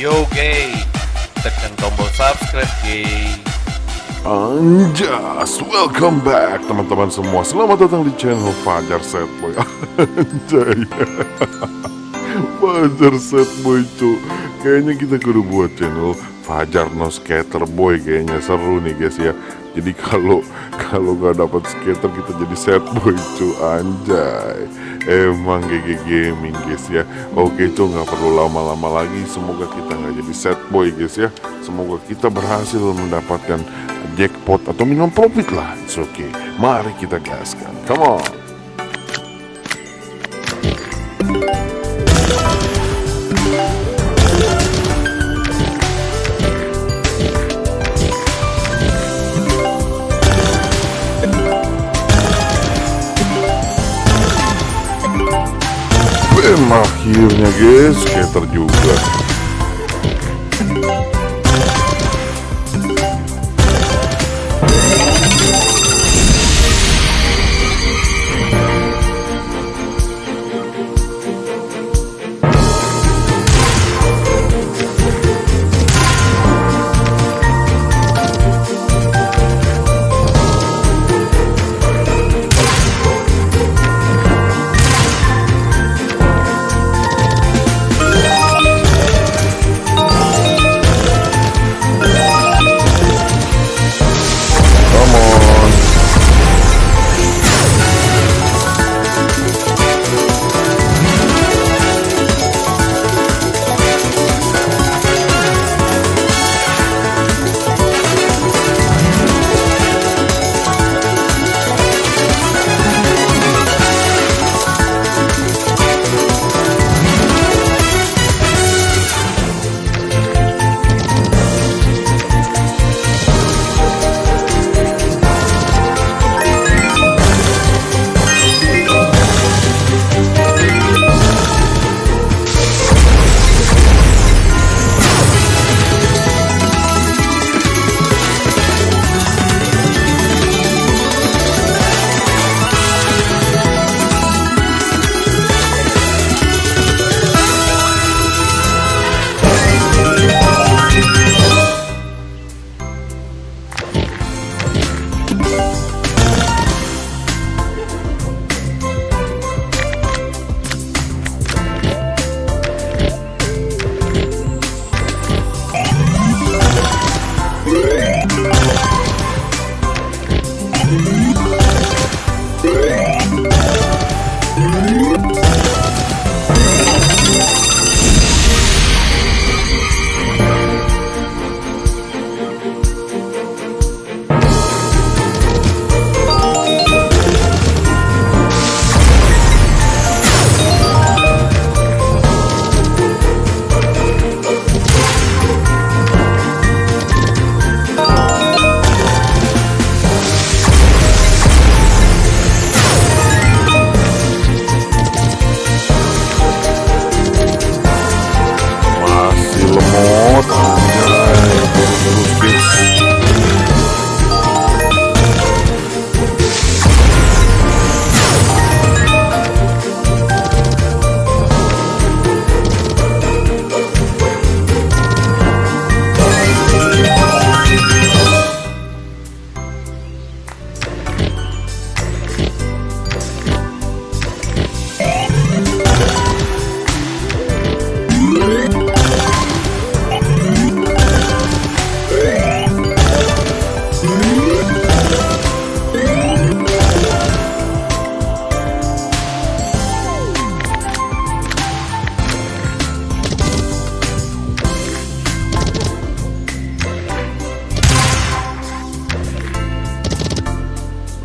Oke, tekan tombol subscribe, guys. Anjas, welcome back teman-teman semua. Selamat datang di channel Fajar Setboy Anjay. Fajar Setboy cu. Kayaknya kita kudu buat channel Fajar No Skater Boy Kayaknya. Seru nih guys ya. Jadi kalau kalau gak dapat skater kita jadi set boy cu. Anjay Emang GG Gaming guys ya. Oke cu nggak perlu lama-lama lagi. Semoga kita nggak jadi set boy guys ya. Semoga kita berhasil mendapatkan jackpot atau minum profit lah. It's okay. Mari kita gaskan. Come on akhirnya guys. Skater juga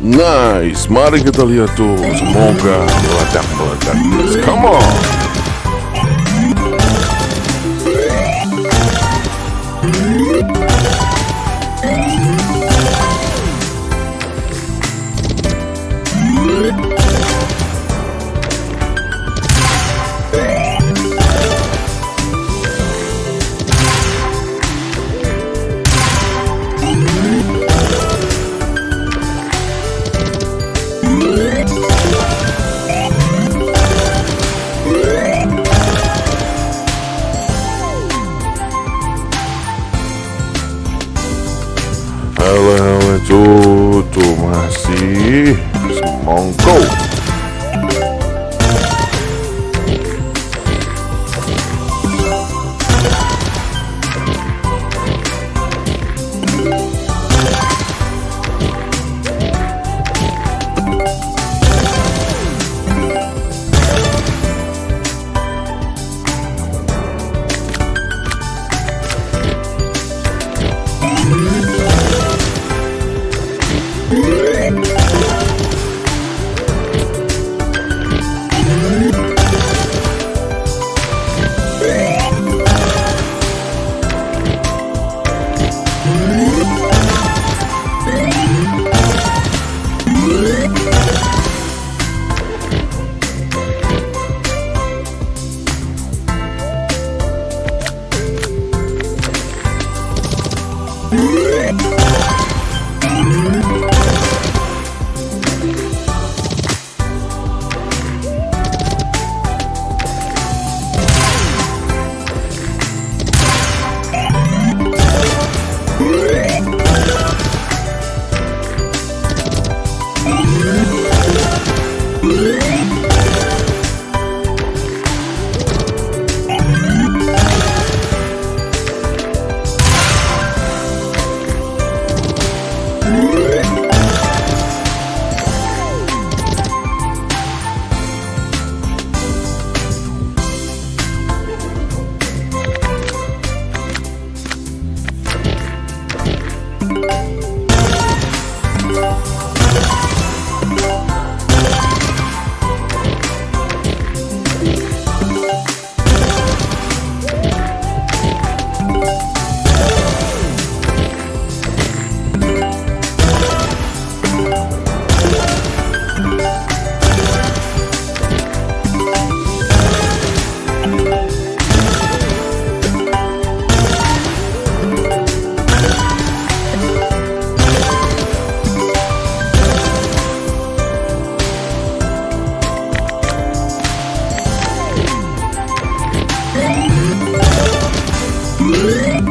Nice, mari kita lihat tuh. Semoga meledak-meledak Come on. lawan Soto masih semongko Thank